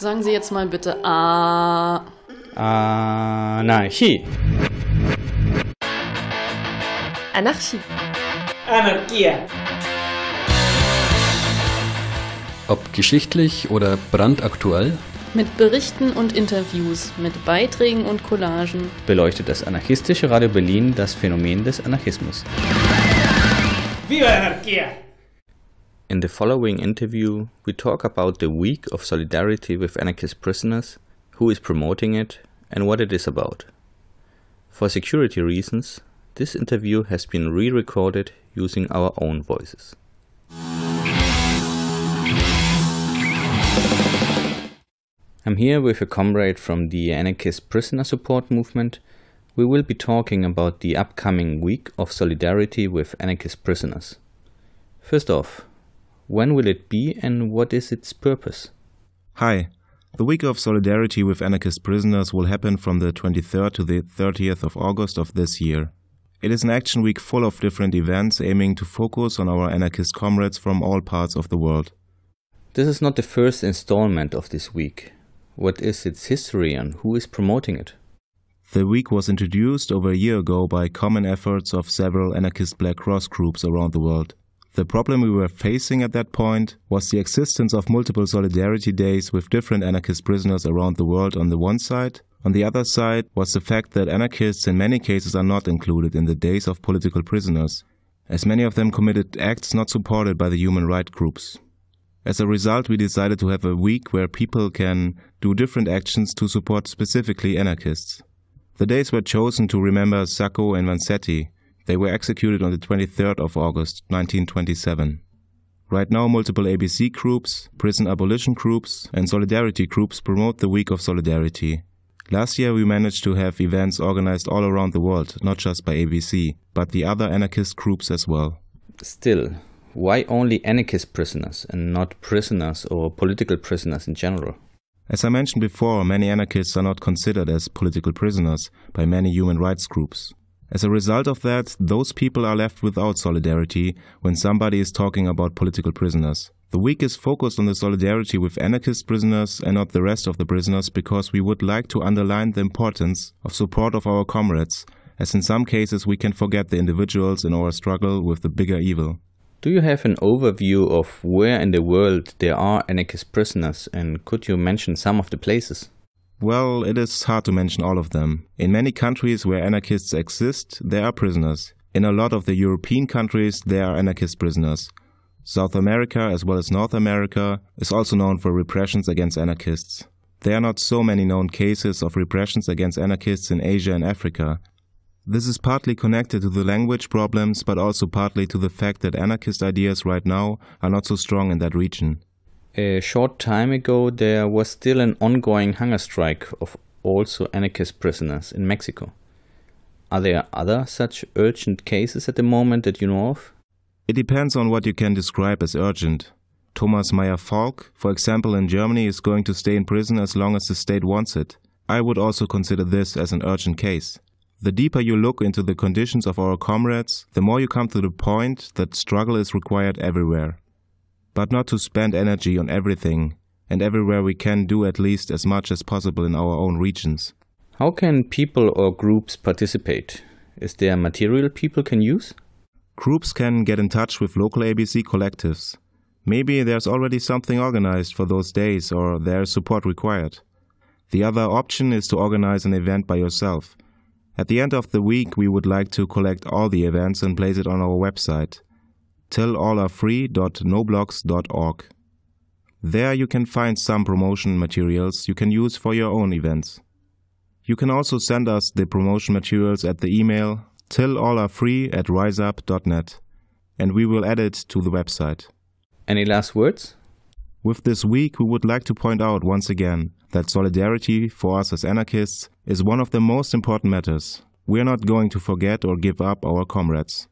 Sagen Sie jetzt mal bitte A. Anarchie. Anarchie. Anarchia. Ob geschichtlich oder brandaktuell, Mit Berichten und Interviews, mit Beiträgen und Collagen. beleuchtet das anarchistische Radio Berlin das Phänomen des Anarchismus. Viva la anarquía. In the following interview, we talk about the Week of Solidarity with Anarchist Prisoners, who is promoting it, and what it is about. For security reasons, this interview has been re recorded using our own voices. I'm here with a comrade from the Anarchist Prisoner Support Movement. We will be talking about the upcoming Week of Solidarity with Anarchist Prisoners. First off, when will it be and what is its purpose? Hi. The Week of Solidarity with Anarchist Prisoners will happen from the 23rd to the 30th of August of this year. It is an action week full of different events aiming to focus on our anarchist comrades from all parts of the world. This is not the first installment of this week. What is its history and who is promoting it? The week was introduced over a year ago by common efforts of several anarchist Black Cross groups around the world. The problem we were facing at that point was the existence of multiple solidarity days with different anarchist prisoners around the world on the one side. On the other side was the fact that anarchists in many cases are not included in the days of political prisoners, as many of them committed acts not supported by the human rights groups. As a result, we decided to have a week where people can do different actions to support specifically anarchists. The days were chosen to remember Sacco and Vanzetti. They were executed on the 23rd of August 1927. Right now, multiple ABC groups, prison abolition groups, and solidarity groups promote the Week of Solidarity. Last year, we managed to have events organized all around the world, not just by ABC, but the other anarchist groups as well. Still, why only anarchist prisoners and not prisoners or political prisoners in general? As I mentioned before, many anarchists are not considered as political prisoners by many human rights groups. As a result of that, those people are left without solidarity when somebody is talking about political prisoners. The week is focused on the solidarity with anarchist prisoners and not the rest of the prisoners because we would like to underline the importance of support of our comrades, as in some cases we can forget the individuals in our struggle with the bigger evil. Do you have an overview of where in the world there are anarchist prisoners and could you mention some of the places? Well, it is hard to mention all of them. In many countries where anarchists exist, there are prisoners. In a lot of the European countries, there are anarchist prisoners. South America, as well as North America, is also known for repressions against anarchists. There are not so many known cases of repressions against anarchists in Asia and Africa. This is partly connected to the language problems, but also partly to the fact that anarchist ideas right now are not so strong in that region. A short time ago, there was still an ongoing hunger strike of also anarchist prisoners in Mexico. Are there other such urgent cases at the moment that you know of? It depends on what you can describe as urgent. Thomas Meyer Falk, for example, in Germany, is going to stay in prison as long as the state wants it. I would also consider this as an urgent case. The deeper you look into the conditions of our comrades, the more you come to the point that struggle is required everywhere. But not to spend energy on everything, and everywhere we can do at least as much as possible in our own regions. How can people or groups participate? Is there material people can use? Groups can get in touch with local ABC collectives. Maybe there's already something organized for those days or there is support required. The other option is to organize an event by yourself. At the end of the week, we would like to collect all the events and place it on our website, tillallarefree.noblogs.org. There you can find some promotion materials you can use for your own events. You can also send us the promotion materials at the email tillallarefree at riseup.net and we will add it to the website. Any last words? With this week, we would like to point out once again that solidarity for us as anarchists is one of the most important matters. We are not going to forget or give up our comrades.